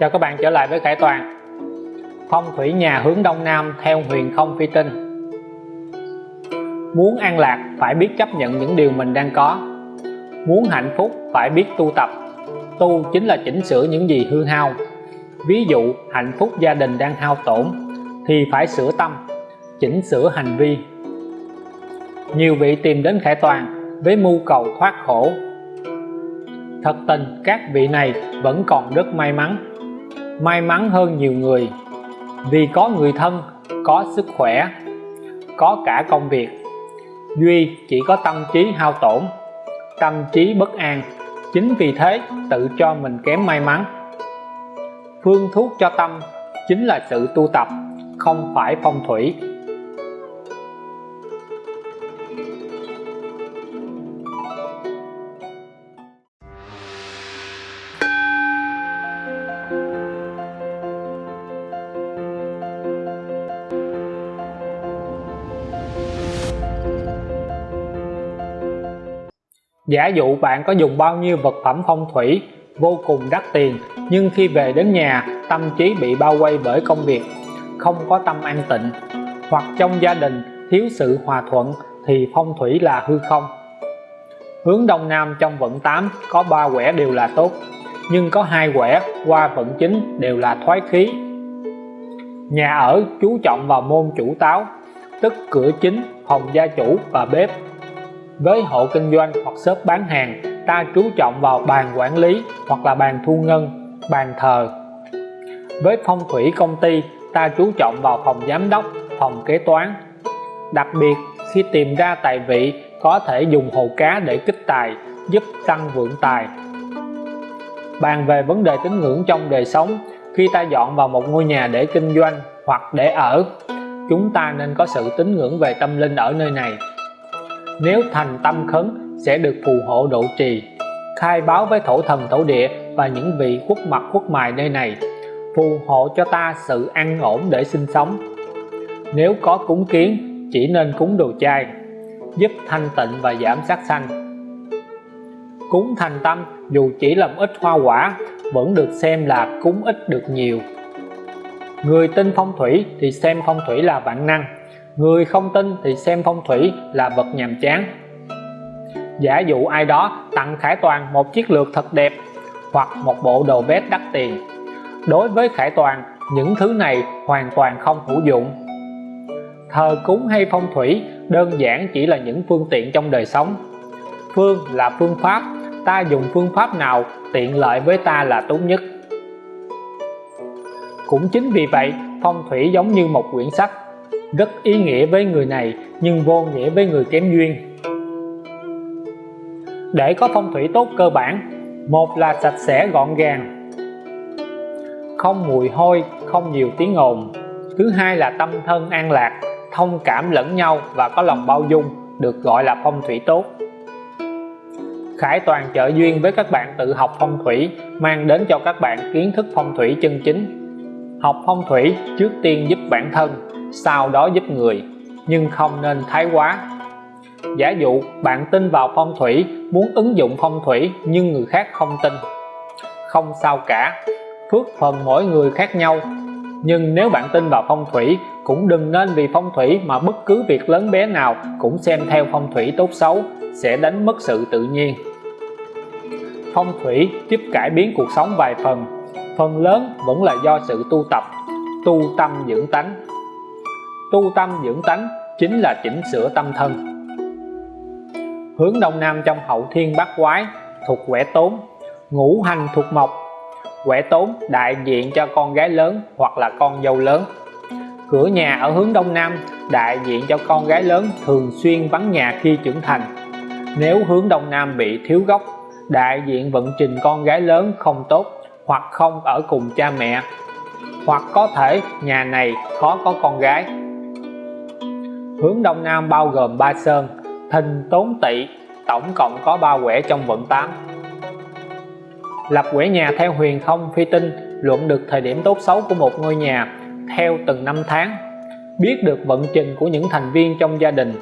Chào các bạn trở lại với Khải Toàn. Phong thủy nhà hướng Đông Nam theo huyền không phi tinh. Muốn an lạc phải biết chấp nhận những điều mình đang có. Muốn hạnh phúc phải biết tu tập. Tu chính là chỉnh sửa những gì hư hao. Ví dụ hạnh phúc gia đình đang hao tổn Thì phải sửa tâm, chỉnh sửa hành vi. Nhiều vị tìm đến Khải Toàn với mưu cầu thoát khổ. Thật tình các vị này vẫn còn rất may mắn may mắn hơn nhiều người. Vì có người thân, có sức khỏe, có cả công việc, duy chỉ có tâm trí hao tổn, tâm trí bất an. Chính vì thế, tự cho mình kém may mắn. Phương thuốc cho tâm chính là sự tu tập, không phải phong thủy. Giả dụ bạn có dùng bao nhiêu vật phẩm phong thủy, vô cùng đắt tiền, nhưng khi về đến nhà, tâm trí bị bao quay bởi công việc, không có tâm an tịnh, hoặc trong gia đình thiếu sự hòa thuận, thì phong thủy là hư không. Hướng đông nam trong vận 8 có ba quẻ đều là tốt, nhưng có hai quẻ qua vận chính đều là thoái khí. Nhà ở chú trọng vào môn chủ táo, tức cửa chính, phòng gia chủ và bếp với hộ kinh doanh hoặc shop bán hàng, ta chú trọng vào bàn quản lý hoặc là bàn thu ngân, bàn thờ. Với phong thủy công ty, ta chú trọng vào phòng giám đốc, phòng kế toán. Đặc biệt, khi tìm ra tài vị, có thể dùng hồ cá để kích tài, giúp tăng vượng tài. Bàn về vấn đề tín ngưỡng trong đời sống, khi ta dọn vào một ngôi nhà để kinh doanh hoặc để ở, chúng ta nên có sự tín ngưỡng về tâm linh ở nơi này nếu thành tâm khấn, sẽ được phù hộ độ trì, khai báo với thổ thần, thổ địa và những vị quốc mặt quốc mài nơi này, phù hộ cho ta sự an ổn để sinh sống. Nếu có cúng kiến, chỉ nên cúng đồ chay, giúp thanh tịnh và giảm sát sanh. Cúng thành tâm, dù chỉ làm ít hoa quả, vẫn được xem là cúng ít được nhiều. Người tin phong thủy thì xem phong thủy là vạn năng người không tin thì xem phong thủy là vật nhàm chán. Giả dụ ai đó tặng Khải Toàn một chiếc lược thật đẹp hoặc một bộ đồ vest đắt tiền. Đối với Khải Toàn, những thứ này hoàn toàn không hữu dụng. Thờ cúng hay phong thủy đơn giản chỉ là những phương tiện trong đời sống. Phương là phương pháp, ta dùng phương pháp nào tiện lợi với ta là tốt nhất. Cũng chính vì vậy, phong thủy giống như một quyển sách rất ý nghĩa với người này, nhưng vô nghĩa với người kém duyên. Để có phong thủy tốt cơ bản, một là sạch sẽ gọn gàng, không mùi hôi, không nhiều tiếng ồn. Thứ hai là tâm thân an lạc, thông cảm lẫn nhau và có lòng bao dung, được gọi là phong thủy tốt. Khải Toàn trợ duyên với các bạn tự học phong thủy, mang đến cho các bạn kiến thức phong thủy chân chính. Học phong thủy trước tiên giúp bản thân sau đó giúp người, nhưng không nên thái quá. Giả dụ, bạn tin vào phong thủy, muốn ứng dụng phong thủy nhưng người khác không tin. Không sao cả, phước phần mỗi người khác nhau. Nhưng nếu bạn tin vào phong thủy, cũng đừng nên vì phong thủy mà bất cứ việc lớn bé nào cũng xem theo phong thủy tốt xấu, sẽ đánh mất sự tự nhiên. Phong thủy giúp cải biến cuộc sống vài phần phần lớn vẫn là do sự tu tập, tu tâm dưỡng tánh tu tâm dưỡng tánh chính là chỉnh sửa tâm thân. Hướng đông nam trong hậu thiên bát quái thuộc quẻ tốn, ngũ hành thuộc mộc. Quẻ tốn đại diện cho con gái lớn hoặc là con dâu lớn. Cửa nhà ở hướng đông nam đại diện cho con gái lớn thường xuyên vắng nhà khi trưởng thành. Nếu hướng đông nam bị thiếu gốc, đại diện vận trình con gái lớn không tốt hoặc không ở cùng cha mẹ. Hoặc có thể nhà này khó có con gái hướng đông nam bao gồm ba sơn, thìn, tốn tỵ, tổng cộng có ba quẻ trong vận 8 lập quẻ nhà theo huyền không phi tinh, luận được thời điểm tốt xấu của một ngôi nhà theo từng năm tháng, biết được vận trình của những thành viên trong gia đình.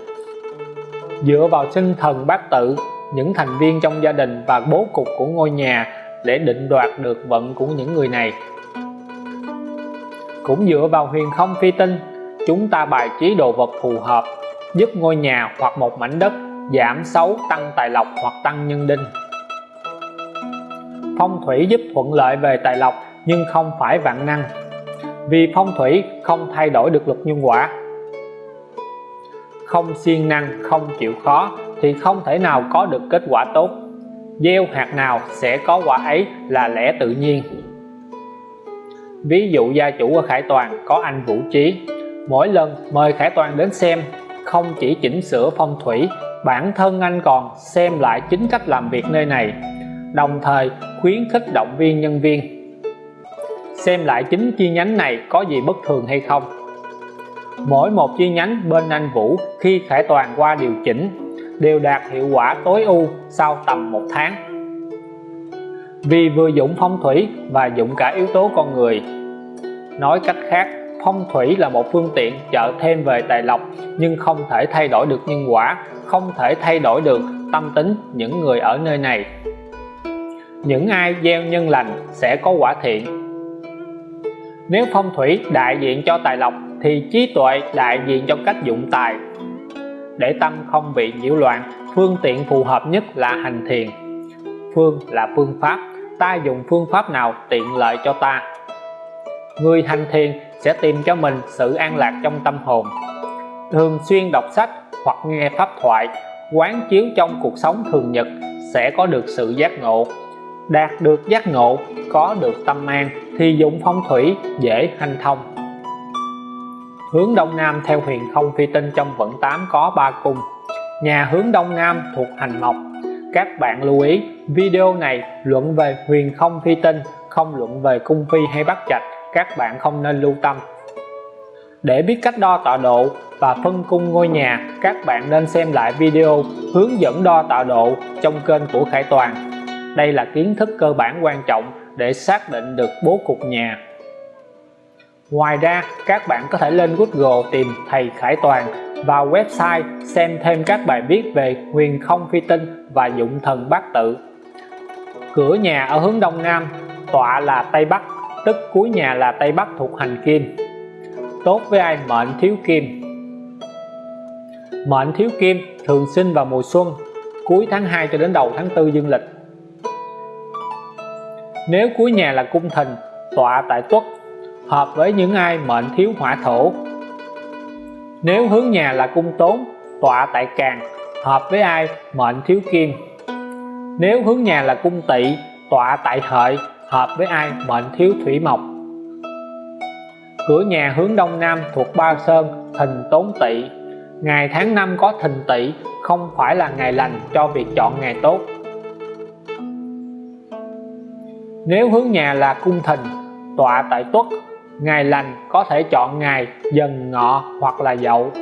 Dựa vào sinh thần bát tự, những thành viên trong gia đình và bố cục của ngôi nhà để định đoạt được vận của những người này. Cũng dựa vào huyền không phi tinh chúng ta bài trí đồ vật phù hợp, giúp ngôi nhà hoặc một mảnh đất giảm xấu, tăng tài lộc hoặc tăng nhân đinh. Phong thủy giúp thuận lợi về tài lộc, nhưng không phải vạn năng, vì phong thủy không thay đổi được luật nhân quả. Không siêng năng, không chịu khó thì không thể nào có được kết quả tốt. Gieo hạt nào sẽ có quả ấy là lẽ tự nhiên. Ví dụ gia chủ ở Khải Toàn có anh Vũ Trí mỗi lần mời Khải Toàn đến xem, không chỉ chỉnh sửa phong thủy, bản thân anh còn xem lại chính cách làm việc nơi này, đồng thời khuyến khích động viên nhân viên. Xem lại chính chi nhánh này có gì bất thường hay không? Mỗi một chi nhánh bên anh Vũ khi Khải Toàn qua điều chỉnh đều đạt hiệu quả tối ưu sau tầm một tháng. Vì vừa dụng phong thủy và dụng cả yếu tố con người, nói cách khác phong thủy là một phương tiện trợ thêm về tài lộc, nhưng không thể thay đổi được nhân quả, không thể thay đổi được tâm tính những người ở nơi này. Những ai gieo nhân lành sẽ có quả thiện. Nếu phong thủy đại diện cho tài lộc, thì trí tuệ đại diện cho cách dụng tài. Để tâm không bị nhiễu loạn, phương tiện phù hợp nhất là hành thiền. Phương là phương pháp, ta dùng phương pháp nào tiện lợi cho ta? Người hành thiền sẽ tìm cho mình sự an lạc trong tâm hồn. Thường xuyên đọc sách hoặc nghe pháp thoại, quán chiếu trong cuộc sống thường nhật sẽ có được sự giác ngộ. Đạt được giác ngộ, có được tâm an thì dụng phong thủy dễ hanh thông. Hướng đông nam theo huyền không phi tinh trong vận 8 có 3 cung. Nhà hướng đông nam thuộc hành mộc. Các bạn lưu ý, video này luận về huyền không phi tinh, không luận về cung phi hay bắt trạch các bạn không nên lưu tâm. Để biết cách đo tọa độ và phân cung ngôi nhà, các bạn nên xem lại video hướng dẫn đo tọa độ trong kênh của Khải Toàn. Đây là kiến thức cơ bản quan trọng để xác định được bố cục nhà. Ngoài ra, các bạn có thể lên Google tìm thầy Khải Toàn vào website xem thêm các bài viết về huyền không phi tinh và dụng thần bát tự. Cửa nhà ở hướng đông nam, tọa là tây bắc tức cuối nhà là tây bắc thuộc hành kim. Tốt với ai? Mệnh thiếu kim. Mệnh thiếu kim thường sinh vào mùa xuân, cuối tháng 2 cho đến đầu tháng 4 dương lịch. Nếu cuối nhà là cung thìn tọa tại tuất, hợp với những ai? Mệnh thiếu hỏa thổ. Nếu hướng nhà là cung tốn, tọa tại càng, hợp với ai? Mệnh thiếu kim nếu hướng nhà là cung tỵ, tọa tại hợi hợp với ai? Mệnh thiếu thủy mộc. Cửa nhà hướng đông nam thuộc ba sơn, thìn tốn tỵ. Ngày tháng năm có thìn tỵ, không phải là ngày lành cho việc chọn ngày tốt. Nếu hướng nhà là cung thìn, tọa tại tuất, ngày lành có thể chọn ngày dần ngọ hoặc là dậu.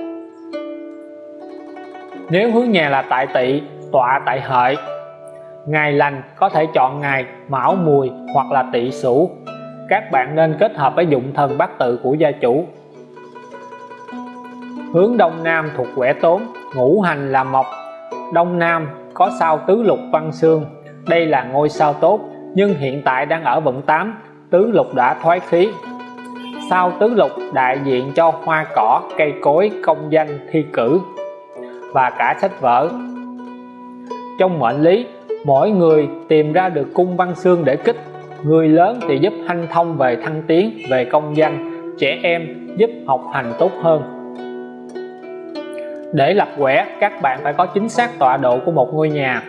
Nếu hướng nhà là tại tỵ, tọa tại hợi ngày lành có thể chọn ngày mão mùi hoặc là tỵ sửu. Các bạn nên kết hợp với dụng thần bát tự của gia chủ. Hướng đông nam thuộc quẻ tốn, ngũ hành là mộc. Đông nam có sao tứ lục văn xương. Đây là ngôi sao tốt, nhưng hiện tại đang ở vận 8 tứ lục đã thoái khí. Sao tứ lục đại diện cho hoa cỏ, cây cối, công danh, thi cử và cả sách vở. Trong mệnh lý mỗi người tìm ra được cung văn xương để kích. Người lớn thì giúp hanh thông về thăng tiến, về công danh. Trẻ em giúp học hành tốt hơn. Để lập quẻ, các bạn phải có chính xác tọa độ của một ngôi nhà.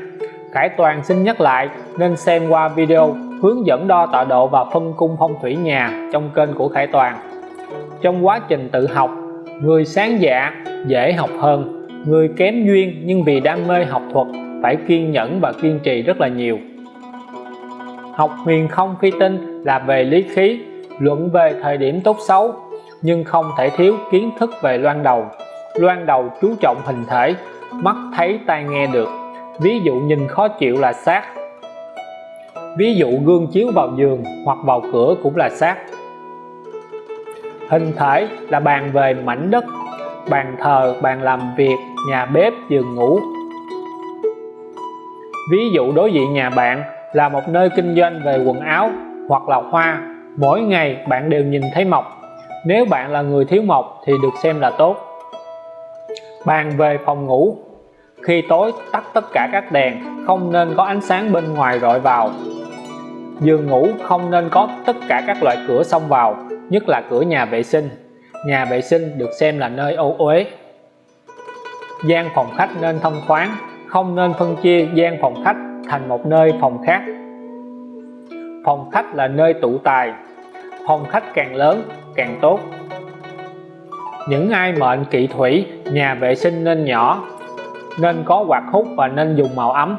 Khải Toàn xin nhắc lại, nên xem qua video hướng dẫn đo tọa độ và phân cung phong thủy nhà trong kênh của Khải Toàn. Trong quá trình tự học, người sáng dạ dễ học hơn. Người kém duyên nhưng vì đam mê học thuật phải kiên nhẫn và kiên trì rất là nhiều. Học huyền không phi tinh là về lý khí, luận về thời điểm tốt xấu, nhưng không thể thiếu kiến thức về loan đầu. Loan đầu chú trọng hình thể, mắt thấy tai nghe được. Ví dụ nhìn khó chịu là sát ví dụ gương chiếu vào giường hoặc vào cửa cũng là sát hình thể là bàn về mảnh đất, bàn thờ, bàn làm việc, nhà bếp, giường ngủ ví dụ đối diện nhà bạn là một nơi kinh doanh về quần áo hoặc là hoa, mỗi ngày bạn đều nhìn thấy mọc nếu bạn là người thiếu mộc thì được xem là tốt. Bàn về phòng ngủ. Khi tối, tắt tất cả các đèn, không nên có ánh sáng bên ngoài rọi vào. Giường ngủ không nên có tất cả các loại cửa xông vào, nhất là cửa nhà vệ sinh. Nhà vệ sinh được xem là nơi ô uế. Gian phòng khách nên thông thoáng không nên phân chia gian phòng khách thành một nơi phòng khác. Phòng khách là nơi tụ tài, phòng khách càng lớn càng tốt. Những ai mệnh kỵ thủy, nhà vệ sinh nên nhỏ, nên có quạt hút và nên dùng màu ấm.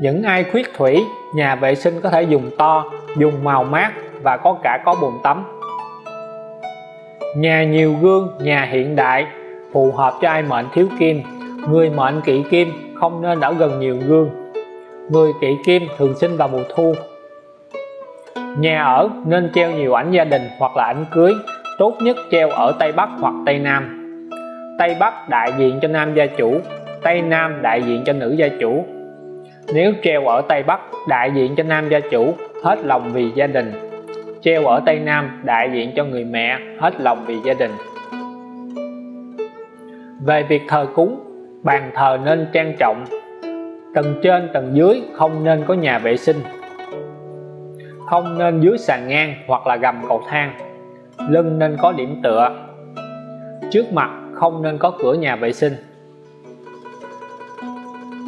Những ai khuyết thủy, nhà vệ sinh có thể dùng to, dùng màu mát và có cả có bồn tắm. Nhà nhiều gương, nhà hiện đại, phù hợp cho ai mệnh thiếu kim. Người mệnh kỵ kim không nên ở gần nhiều gương. Người kỵ kim thường sinh vào mùa thu. Nhà ở nên treo nhiều ảnh gia đình hoặc là ảnh cưới, tốt nhất treo ở Tây Bắc hoặc Tây Nam. Tây Bắc đại diện cho nam gia chủ, Tây Nam đại diện cho nữ gia chủ. Nếu treo ở Tây Bắc đại diện cho nam gia chủ, hết lòng vì gia đình. Treo ở Tây Nam đại diện cho người mẹ, hết lòng vì gia đình. Về việc thờ cúng bàn thờ nên trang trọng, tầng trên, tầng dưới không nên có nhà vệ sinh. Không nên dưới sàn ngang hoặc là gầm cầu thang. Lưng nên có điểm tựa. Trước mặt không nên có cửa nhà vệ sinh.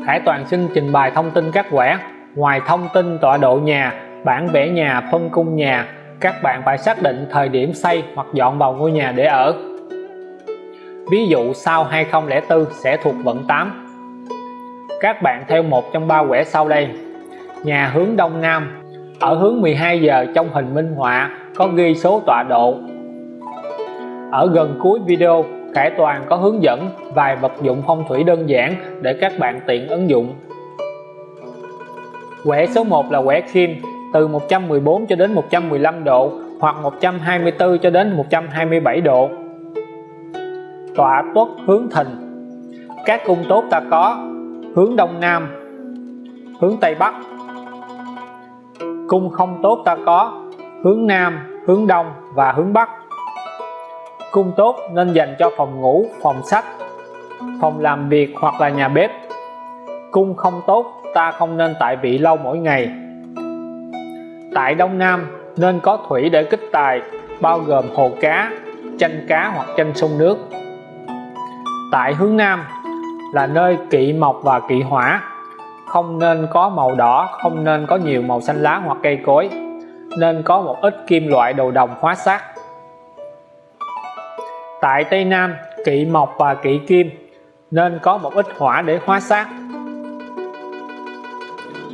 Khải Toàn xin trình bày thông tin các quẻ. Ngoài thông tin tọa độ nhà, bản vẽ nhà, phân cung nhà, các bạn phải xác định thời điểm xây hoặc dọn vào ngôi nhà để ở ví dụ sau 2004 sẽ thuộc vận 8 các bạn theo một trong ba quẻ sau đây. Nhà hướng đông nam. Ở hướng 12 giờ trong hình minh họa có ghi số tọa độ. Ở gần cuối video, Khải Toàn có hướng dẫn vài vật dụng phong thủy đơn giản để các bạn tiện ứng dụng. Quẻ số 1 là quẻ kim, từ 114 cho đến 115 độ hoặc 124 cho đến 127 độ tọa tuất hướng thìn các cung tốt ta có, hướng đông nam, hướng tây bắc. Cung không tốt ta có, hướng nam, hướng đông và hướng bắc. Cung tốt nên dành cho phòng ngủ, phòng sách, phòng làm việc hoặc là nhà bếp. Cung không tốt ta không nên tại vị lâu mỗi ngày. Tại đông nam nên có thủy để kích tài, bao gồm hồ cá, chanh cá hoặc chanh sông nước tại hướng nam là nơi kỵ mộc và kỵ hỏa. Không nên có màu đỏ, không nên có nhiều màu xanh lá hoặc cây cối. Nên có một ít kim loại đồ đồng hóa sắt tại Tây Nam, kỵ mộc và kỵ kim nên có một ít hỏa để hóa sát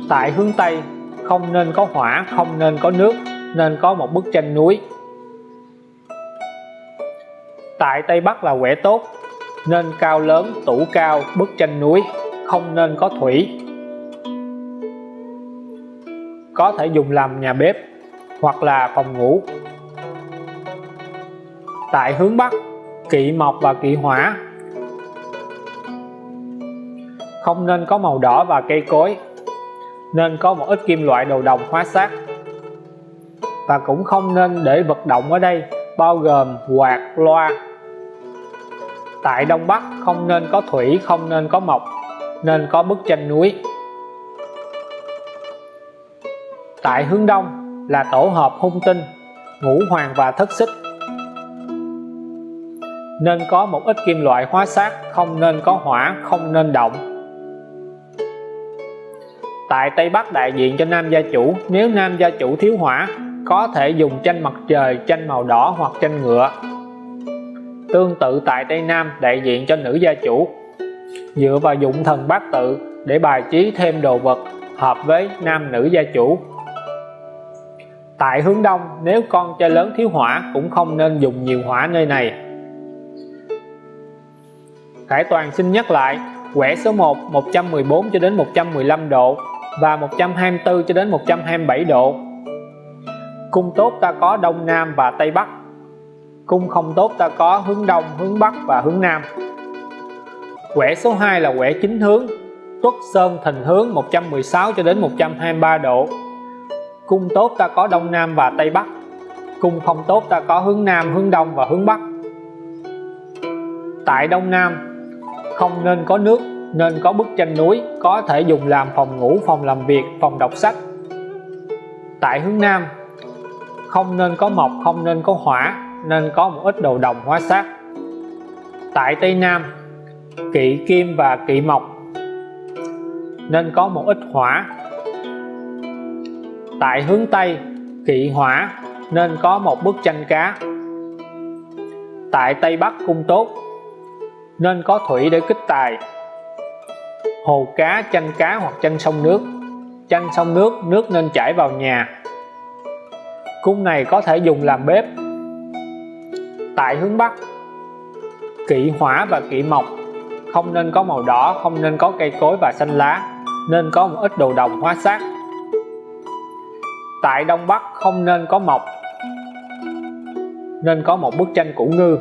tại hướng Tây, không nên có hỏa, không nên có nước, nên có một bức tranh núi. Tại Tây Bắc là quẻ tốt nên cao lớn, tủ cao, bức tranh núi, không nên có thủy. Có thể dùng làm nhà bếp hoặc là phòng ngủ. Tại hướng Bắc, kỵ mộc và kỵ hỏa. Không nên có màu đỏ và cây cối. Nên có một ít kim loại đồ đồng hóa sát và cũng không nên để vật động ở đây, bao gồm quạt, loa tại Đông Bắc, không nên có thủy, không nên có mộc, nên có bức tranh núi. Tại hướng Đông là tổ hợp hung tinh, ngũ hoàng và thất xích. Nên có một ít kim loại hóa sát, không nên có hỏa, không nên động. Tại Tây Bắc đại diện cho nam gia chủ, nếu nam gia chủ thiếu hỏa, có thể dùng tranh mặt trời, tranh màu đỏ hoặc tranh ngựa tương tự tại Tây Nam, đại diện cho nữ gia chủ. Dựa vào dụng thần bát tự để bài trí thêm đồ vật hợp với nam nữ gia chủ. Tại hướng đông, nếu con trai lớn thiếu hỏa cũng không nên dùng nhiều hỏa nơi này. Khải Toàn xin nhắc lại, quẻ số 1 114 cho đến 115 độ và 124 cho đến 127 độ. Cung tốt ta có đông nam và tây bắc cung không tốt ta có hướng đông, hướng bắc và hướng nam. Quẻ số 2 là quẻ chính hướng, tuất sơn thìn hướng 116 cho đến 123 độ. Cung tốt ta có đông nam và tây bắc, cung không tốt ta có hướng Nam, hướng Đông và hướng Bắc. Tại Đông Nam, không nên có nước, nên có bức tranh núi, có thể dùng làm phòng ngủ, phòng làm việc, phòng đọc sách. Tại hướng Nam, không nên có mộc, không nên có hỏa nên có một ít đồ đồng hóa sát tại Tây Nam, kỵ kim và kỵ mộc, nên có một ít hỏa. Tại hướng Tây, kỵ hỏa, nên có một bức tranh cá. Tại Tây Bắc, cung tốt, nên có thủy để kích tài. Hồ cá, chanh cá hoặc chanh sông nước. Chanh sông nước nước nên chảy vào nhà. Cung này có thể dùng làm bếp tại hướng Bắc. Kỵ hỏa và kỵ mộc, không nên có màu đỏ, không nên có cây cối và xanh lá, nên có một ít đồ đồng hóa sát tại Đông Bắc không nên có mộc, nên có một bức tranh củ ngư.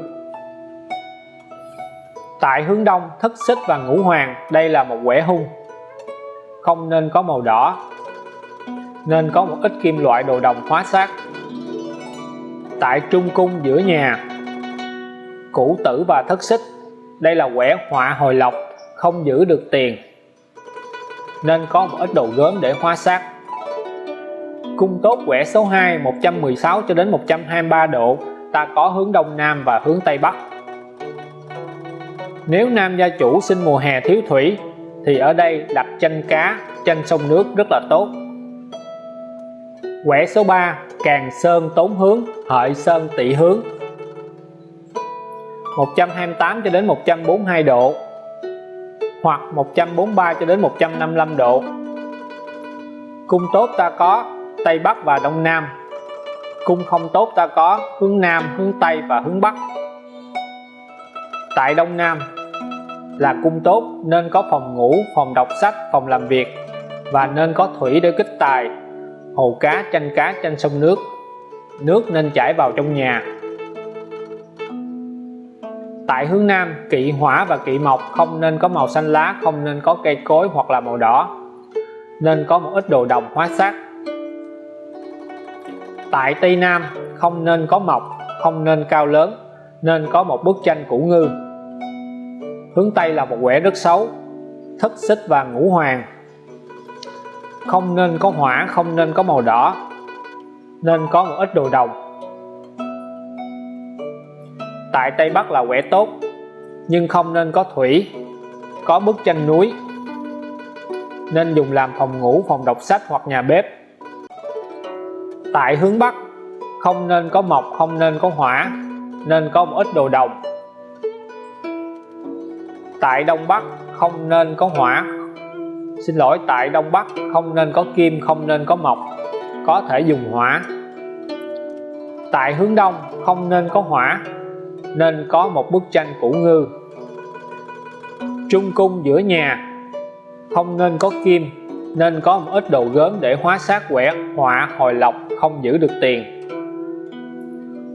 Tại hướng Đông, thất xích và ngũ hoàng, đây là một quẻ hung. Không nên có màu đỏ, nên có một ít kim loại đồ đồng hóa sát tại trung cung, giữa nhà cửu tử và thất xích. Đây là quẻ họa hồi lộc, không giữ được tiền. Nên có một ít đồ gớm để hóa sát. Cung tốt quẻ số 2 116 cho đến 123 độ. Ta có hướng đông nam và hướng tây bắc. Nếu nam gia chủ sinh mùa hè thiếu thủy, thì ở đây đặt chanh cá chanh sông nước rất là tốt. Quẻ số 3 càng sơn tốn hướng, hợi sơn tỵ hướng. 128 cho đến 142 độ, hoặc 143 cho đến 155 độ. Cung tốt ta có Tây Bắc và Đông Nam. Cung không tốt ta có hướng Nam, hướng Tây và hướng Bắc. Tại Đông Nam là cung tốt, nên có phòng ngủ, phòng đọc sách, phòng làm việc và nên có thủy để kích tài, hồ cá, chanh cá trên sông nước. Nước nên chảy vào trong nhà tại hướng Nam, kỵ hỏa và kỵ mộc, không nên có màu xanh lá, không nên có cây cối hoặc là màu đỏ. Nên có một ít đồ đồng hóa sát tại Tây Nam, không nên có mộc, không nên cao lớn, nên có một bức tranh củ ngư. Hướng Tây là một quẻ rất xấu, thất xích và ngũ hoàng. Không nên có hỏa, không nên có màu đỏ. Nên có một ít đồ đồng tại Tây Bắc là quẻ tốt, nhưng không nên có thủy, có bức tranh núi. Nên dùng làm phòng ngủ, phòng đọc sách hoặc nhà bếp. Tại hướng Bắc, không nên có mộc, không nên có hỏa, nên có một ít đồ đồng tại Đông Bắc, không nên có hỏa. Xin lỗi, tại Đông Bắc, không nên có kim, không nên có mộc, có thể dùng hỏa. Tại hướng Đông, không nên có hỏa nên có một bức tranh củ ngư. Trung cung giữa nhà, không nên có kim, nên có một ít đồ gớm để hóa sát quẻ, họa, hồi lộc không giữ được tiền.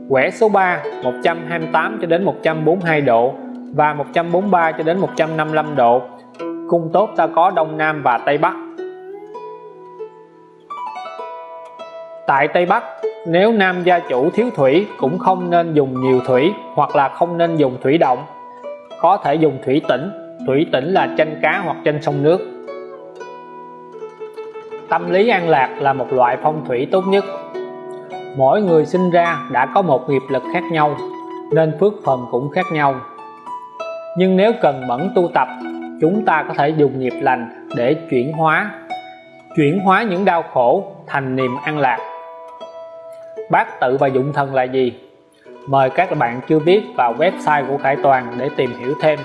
Quẻ số 3 128 cho đến 142 độ và 143 cho đến 155 độ. Cung tốt ta có Đông Nam và Tây Bắc. Tại Tây Bắc, nếu nam gia chủ thiếu thủy cũng không nên dùng nhiều thủy hoặc là không nên dùng thủy động. Có thể dùng thủy tĩnh thủy tĩnh là chanh cá hoặc chanh sông nước. Tâm lý an lạc là một loại phong thủy tốt nhất. Mỗi người sinh ra đã có một nghiệp lực khác nhau, nên phước phần cũng khác nhau. Nhưng nếu cần mẫn tu tập, chúng ta có thể dùng nghiệp lành để chuyển hóa chuyển hóa những đau khổ thành niềm an lạc bát tự và dụng thần là gì? Mời các bạn chưa biết vào website của Khải Toàn để tìm hiểu thêm.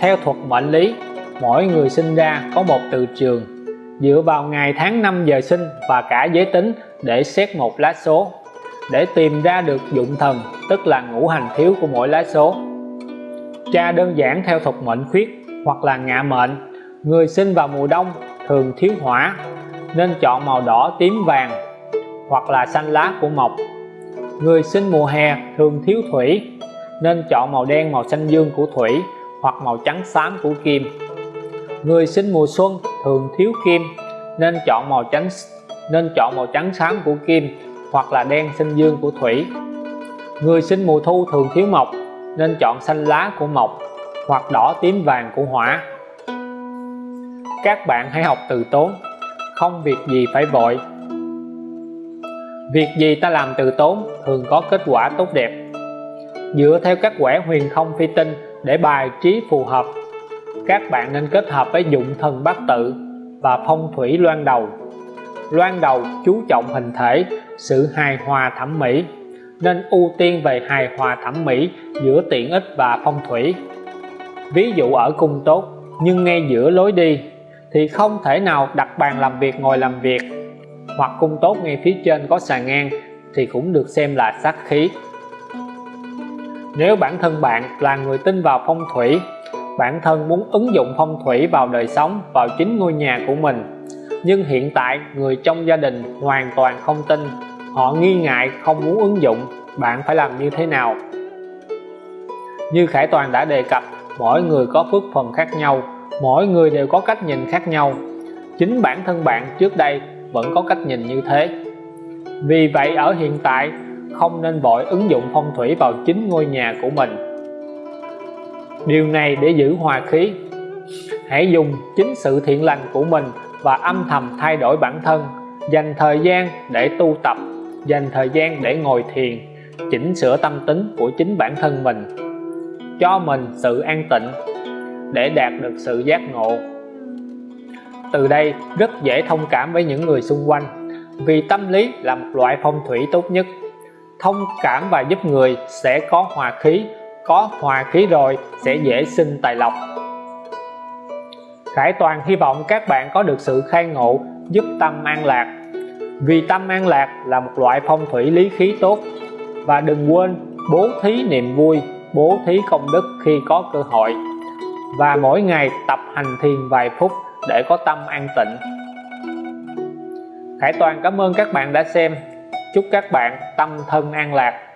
Theo thuật mệnh lý, mỗi người sinh ra có một từ trường. Dựa vào ngày tháng năm giờ sinh và cả giới tính để xét một lá số. Để tìm ra được dụng thần, tức là ngũ hành thiếu của mỗi lá số. Tra đơn giản theo thuật mệnh khuyết hoặc là ngạ mệnh. Người sinh vào mùa đông thường thiếu hỏa, nên chọn màu đỏ tím vàng hoặc là xanh lá của mộc. Người sinh mùa hè thường thiếu thủy, nên chọn màu đen, màu xanh dương của thủy hoặc màu trắng xám của kim. Người sinh mùa xuân thường thiếu kim, nên chọn màu trắng nên chọn màu trắng xám của kim hoặc là đen xanh dương của thủy. Người sinh mùa thu thường thiếu mộc, nên chọn xanh lá của mộc hoặc đỏ tím vàng của hỏa. Các bạn hãy học từ tốn, không việc gì phải vội việc gì ta làm từ tốn thường có kết quả tốt đẹp. Dựa theo các quẻ huyền không phi tinh để bài trí phù hợp, các bạn nên kết hợp với dụng thần bát tự và phong thủy loan đầu. Loan đầu chú trọng hình thể, sự hài hòa thẩm mỹ, nên ưu tiên về hài hòa thẩm mỹ giữa tiện ích và phong thủy. Ví dụ ở cung tốt, nhưng ngay giữa lối đi, thì không thể nào đặt bàn làm việc, ngồi làm việc hoặc cung tốt ngay phía trên có xà ngang thì cũng được xem là sát khí. Nếu bản thân bạn là người tin vào phong thủy, bản thân muốn ứng dụng phong thủy vào đời sống, vào chính ngôi nhà của mình. Nhưng hiện tại, người trong gia đình hoàn toàn không tin, họ nghi ngại, không muốn ứng dụng, bạn phải làm như thế nào? Như Khải Toàn đã đề cập, mỗi người có phước phần khác nhau, mỗi người đều có cách nhìn khác nhau. Chính bản thân bạn trước đây vẫn có cách nhìn như thế. Vì vậy, ở hiện tại, không nên vội ứng dụng phong thủy vào chính ngôi nhà của mình. Điều này để giữ hòa khí. Hãy dùng chính sự thiện lành của mình và âm thầm thay đổi bản thân. Dành thời gian để tu tập, dành thời gian để ngồi thiền, chỉnh sửa tâm tính của chính bản thân mình. Cho mình sự an tịnh để đạt được sự giác ngộ từ đây rất dễ thông cảm với những người xung quanh, vì tâm lý là một loại phong thủy tốt nhất. Thông cảm và giúp người sẽ có hòa khí, có hòa khí rồi sẽ dễ sinh tài lộc. Khải Toàn hy vọng các bạn có được sự khai ngộ, giúp tâm an lạc, vì tâm an lạc là một loại phong thủy lý khí tốt. Và đừng quên bố thí niềm vui, bố thí công đức khi có cơ hội. Và mỗi ngày tập hành thiền vài phút để có tâm an tịnh. Khải Toàn cảm ơn các bạn đã xem. Chúc các bạn tâm thân an lạc.